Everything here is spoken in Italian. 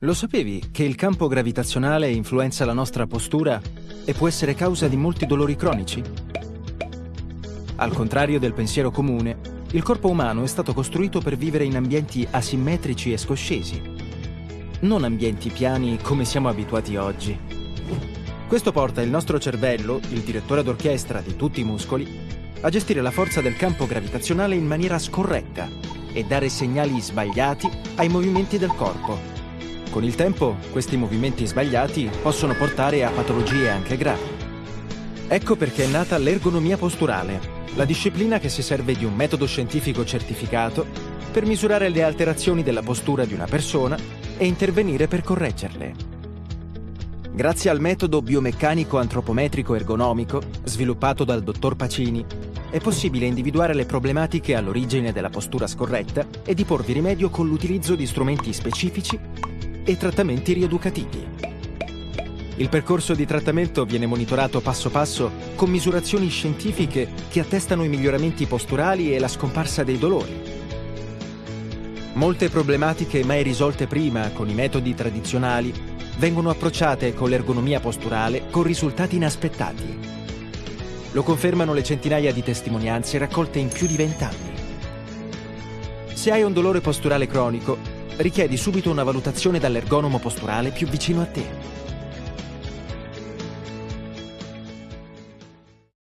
Lo sapevi che il campo gravitazionale influenza la nostra postura e può essere causa di molti dolori cronici? Al contrario del pensiero comune, il corpo umano è stato costruito per vivere in ambienti asimmetrici e scoscesi, non ambienti piani come siamo abituati oggi. Questo porta il nostro cervello, il direttore d'orchestra di tutti i muscoli, a gestire la forza del campo gravitazionale in maniera scorretta e dare segnali sbagliati ai movimenti del corpo con il tempo, questi movimenti sbagliati possono portare a patologie anche gravi. Ecco perché è nata l'ergonomia posturale, la disciplina che si serve di un metodo scientifico certificato per misurare le alterazioni della postura di una persona e intervenire per correggerle. Grazie al metodo biomeccanico antropometrico ergonomico sviluppato dal dottor Pacini, è possibile individuare le problematiche all'origine della postura scorretta e di porvi rimedio con l'utilizzo di strumenti specifici e trattamenti rieducativi. Il percorso di trattamento viene monitorato passo passo con misurazioni scientifiche che attestano i miglioramenti posturali e la scomparsa dei dolori. Molte problematiche mai risolte prima con i metodi tradizionali vengono approcciate con l'ergonomia posturale con risultati inaspettati. Lo confermano le centinaia di testimonianze raccolte in più di vent'anni. Se hai un dolore posturale cronico, richiedi subito una valutazione dall'ergonomo posturale più vicino a te.